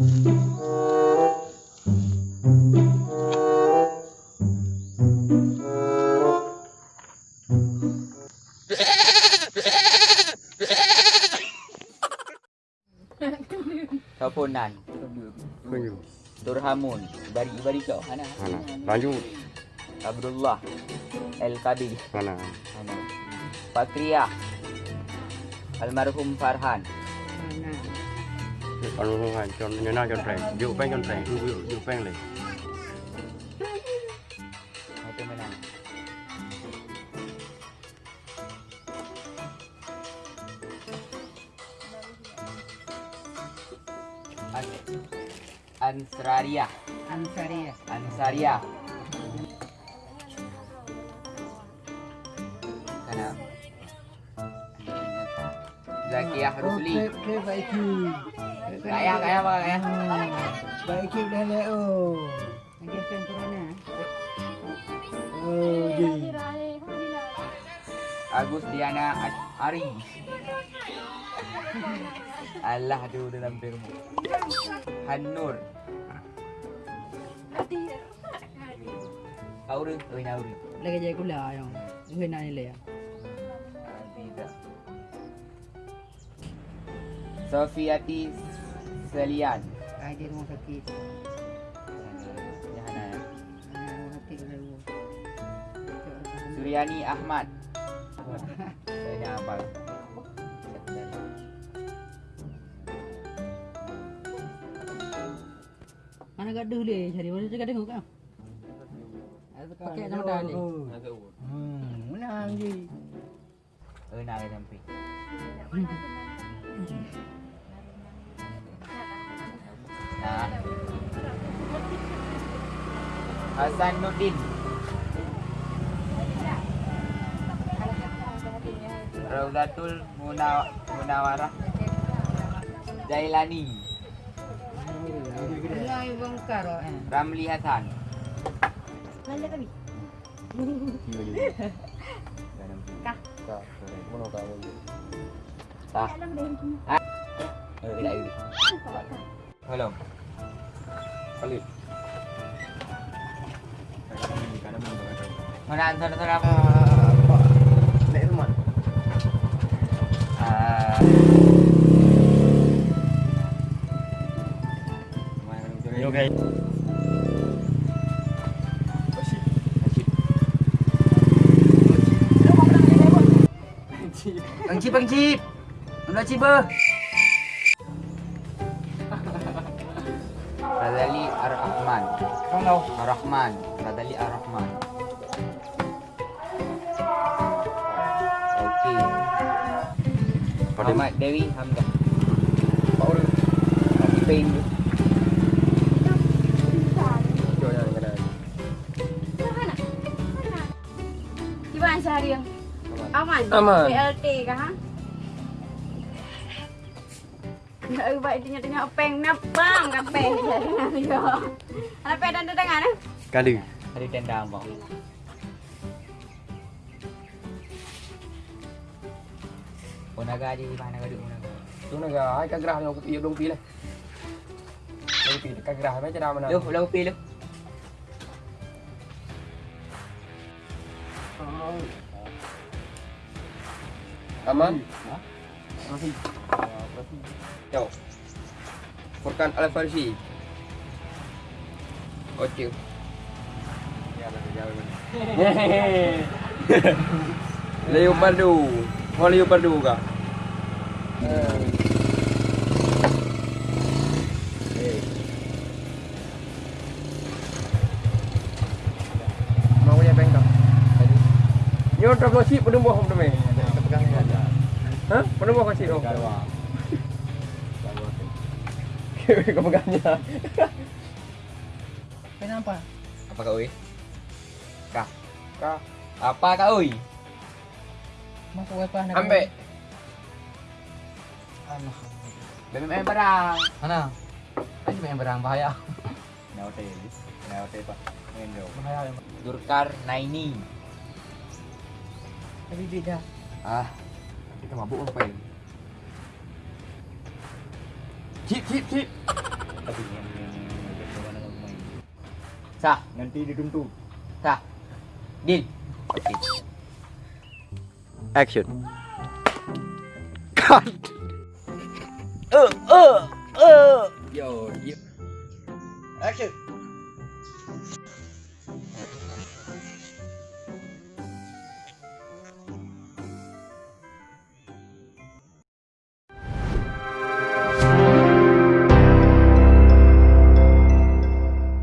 Teleponan. Turhamun. Ibari ibari kau. Hana. Mana? Lanjut. Abdullah. El Kadir. Mana? Hana. Fakriyah. Almarhum Farhan. Anu hai chon nyana chon reng. Yu peng chon reng. Yu yu peng le. Itu menang. An- Ansraria. Ansaria. Ansaria. Kana. Zakiyah Rusli. Ke baiki. Kaya kaya apa kaya? Baiki dah le oh. Lagi pen corona. Oh, ji. Agus Diana Ari. Allah tu dalam firman. Hanur. Aure, oi na aure. Lagi jadi gula yang. Gue nak ni le. Ah, Tidak. Sofiati Selian. Ai dia rumah sakit. Ya. Suryani Ahmad. Saya apa? Mana gaduh dia cari mana cakap tengok kan? Pakai nama dah ni. Hmm, menang je. Eh, nak sampai. Nah. Hasan Nurdin. Raudatul Munaw Munawarah. Jailani. Eh. Ramli Hasan. Kah? Kah. Tah. Ah. Eh, tidak ini. mình ăn thôi ra, thôi ra. Để tôi. À. Okay. Bang chip, bang chip. Nó chip bơ. Ar-Rahman. Radali Ar-Rahman. Okey. pada Muhammad Dewi Hamzah. power Kaki pain tu. Gimana sehari yang? Aman? Aman. PLT kah? Nak ubah itu nyata peng napang kan peng dia. Ada peng dan dengan eh? Kali. Ada tenda bang. Unaga di mana gadu unaga. Tu nak ai ka gerah yang iya dong pilih. Dong pilih ka gerah macam mana? Lu, lu pilih. Aman. Yo. Furkan Al-Farsi. Okey. Leopardo. Mau leopardo kah? Mau punya bengkak. Nyo drop si pada buah pada mai. Ha? Pada buah kasih Kau pegangnya. Kenapa? Apa kau oi? Kah. Kah. Apa kau oi? Masuk wifi nak. Ambek. BMM barang. Mana? Ini main barang bahaya. Hotel. Nah, hotel pak. Main dong. Bahaya. Durkar Naini. Tapi beda. Ah, Kita mabuk ngapain? Keep, keep, keep. Tapi yang mana nak main. Sah, nanti dituntu. Sah. Deal. Okay. Action. Cut. Uh, uh, uh. Yo, yo. Action.